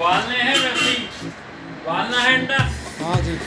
वालने है वालना है अंडा। हाँ जी।